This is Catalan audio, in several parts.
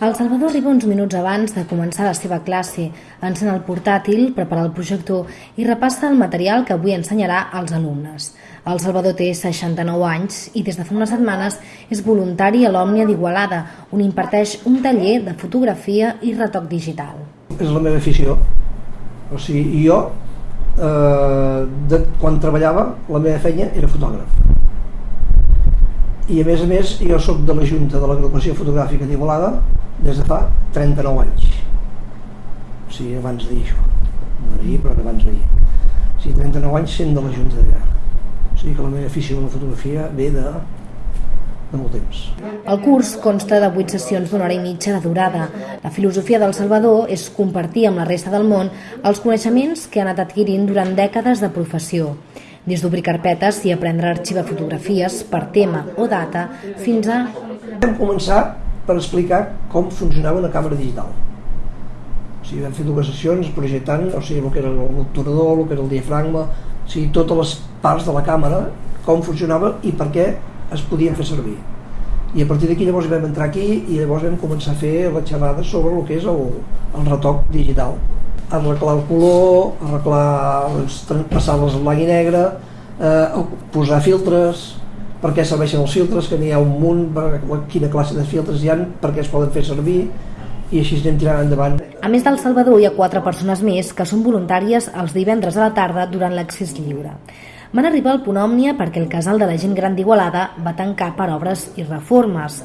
El Salvador arriba uns minuts abans de començar la seva classe, encén el portàtil, prepara el projector i repassa el material que avui ensenyarà als alumnes. El Salvador té 69 anys i des de fa unes setmanes és voluntari a l'Òmnia d'Igualada, on imparteix un taller de fotografia i retoc digital. És la meva afició. O sigui, jo, eh, de, quan treballava, la meva feina era fotògraf. I a més a més, jo sóc de la Junta de l'Agrupació Fotogràfica d'Igualada, des de fa 39 anys. O sigui, abans d'ahir això. No d'ahir, però abans d'ahir. O sigui, 39 anys sent de la Junta d'allà o sigui que la meva afició a la fotografia ve de, de molt temps. El curs consta de 8 sessions d'una hora i mitja de durada. La filosofia del Salvador és compartir amb la resta del món els coneixements que han anat adquirint durant dècades de professió des d'obrir carpetes i aprendre a arxivar fotografies per tema o data fins a... Vam començar per explicar com funcionava una càmera digital. O sigui, vam fer dues sessions projectant o sigui, el que era l'obturador, el que era el diafragma, o sigui, totes les parts de la càmera, com funcionava i per què es podien fer servir. I a partir d'aquí llavors vam entrar aquí i llavors vam començar a fer la xerrada sobre el que és el, el retoc digital. Arreglar el color, arreglar, doncs, passar-les a blanc i negre, eh, posar filtres, per què serveixen els filtres, que n'hi ha un munt, per quina classe de filtres hi ha, per què es poden fer servir, i així anem tirant endavant. A més del Salvador, hi ha quatre persones més que són voluntàries els divendres a la tarda durant l'accés lliure. Van arribar al punt òmnia perquè el casal de la gent gran d'Igualada va tancar per obres i reformes.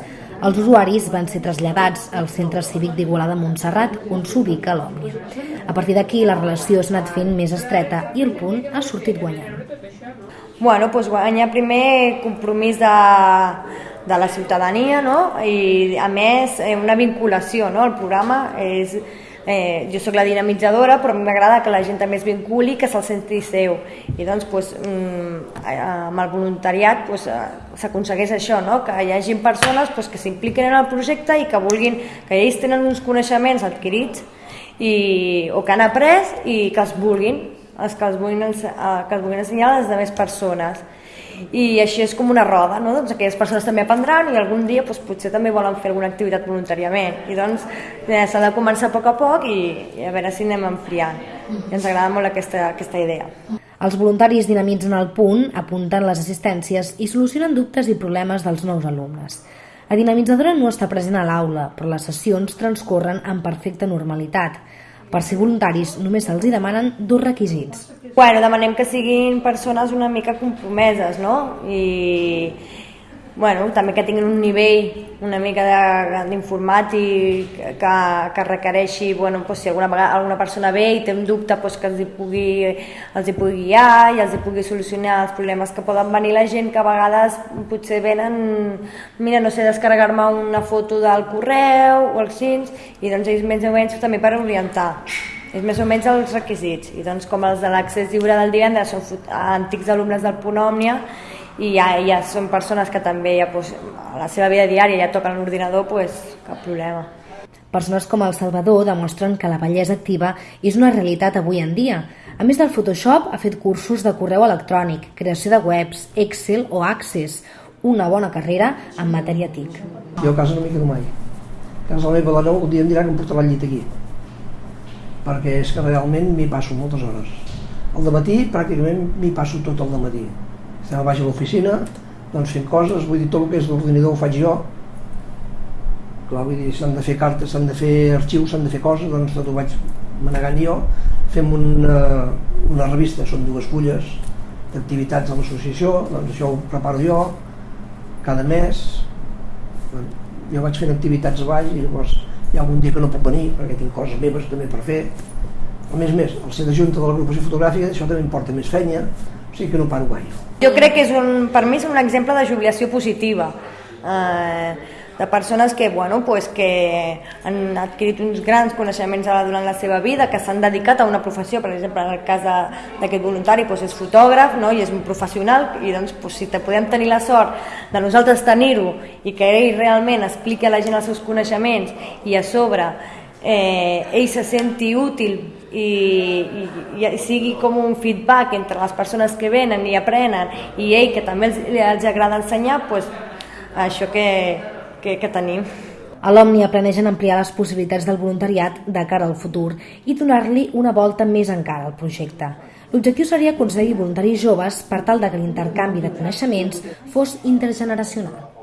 Els usuaris van ser traslladats al Centre Cívic d'Igualada Montserrat, on s'ubica l'Òmnia. A partir d'aquí, la relació s'ha anat fent més estreta i el punt ha sortit guanyant. Bueno, doncs guanya primer compromís de, de la ciutadania no? i a més eh, una vinculació no? el programa és eh, jo sóc la dinamitzadora però m'agrada que la gent també es vinculi que se'l senti seu i doncs pues, mm, amb el voluntariat pues, s'aconsegueix això no? que hi hagi persones pues, que s'impliquen en el projecte i que vulguin que ells tenen uns coneixements adquirits i, o que han après i que els vulguin els que els vulguin, eh, que els vulguin ensenyar a les altres persones i així és com una roda, no? doncs aquelles persones també aprendran i algun dia doncs, potser també volen fer alguna activitat voluntàriament i doncs eh, s'ha de començar a poc a poc i, i a veure si anem enfriant i ens agrada molt aquesta, aquesta idea. Els voluntaris dinamitzen el punt, apunten les assistències i solucionen dubtes i problemes dels nous alumnes. La dinamitzadora no està present a l'aula, però les sessions transcorren en perfecta normalitat. Per ser voluntaris només se'ls demanen dos requisits. Bueno, demanem que siguin persones una mica compromeses, no? I, bueno, també que tinguin un nivell una mica d'informàtic que, que requereixi, bueno, pues, si alguna, vegada, alguna persona ve i té un dubte pues, que els hi, pugui, els hi pugui guiar i els hi pugui solucionar els problemes que poden venir la gent que a vegades potser venen, mira, no sé, descarregar-me una foto del correu o els cins i doncs ells més o menys també per orientar. És més o menys els requisits. I doncs com els de l'accés lliure del divendres són antics alumnes del Punt Òmnia i ja, ja són persones que també ja, pues, a la seva vida diària ja toquen l'ordinador, pues, cap problema. Persones com el Salvador demostren que la bellesa activa és una realitat avui en dia. A més del Photoshop, ha fet cursos de correu electrònic, creació de webs, Excel o Access, una bona carrera en matèria TIC. Jo a casa no m'hi quedo mai. A casa la meva dona un dia em dirà que em portarà el llit aquí, perquè és que realment m'hi passo moltes hores. Al matí pràcticament m'hi passo tot el matí estem a baix a l'oficina doncs fent coses, vull dir, tot el que és l'ordinador ho faig jo. Clar, vull dir, s'han de fer cartes, s'han de fer arxius, s'han de fer coses, doncs tot ho vaig manegant jo. Fem una, una revista, són dues fulles d'activitats de l'associació, doncs això ho preparo jo cada mes. Jo vaig fent activitats a baix i llavors hi ha algun dia que no puc venir perquè tinc coses meves també per fer. A més a més, al ser de junta de l'agrupació fotogràfica això també em porta més feina sigui que no paro gaire jo crec que és un, per mi és un exemple de jubilació positiva. Eh, de persones que, bueno, pues que han adquirit uns grans coneixements durant la seva vida, que s'han dedicat a una professió, per exemple, en el cas d'aquest voluntari pues és fotògraf no? i és un professional, i doncs pues, si te podem tenir la sort de nosaltres tenir-ho i que ell realment expliqui a la gent els seus coneixements i a sobre eh, ell se senti útil i, i, i sigui com un feedback entre les persones que venen i aprenen i ell que també els, els agrada ensenyar, pues, això que, que, que tenim. A l'Òmnia planegen ampliar les possibilitats del voluntariat de cara al futur i donar-li una volta més encara al projecte. L'objectiu seria aconseguir voluntaris joves per tal de que l'intercanvi de coneixements fos intergeneracional.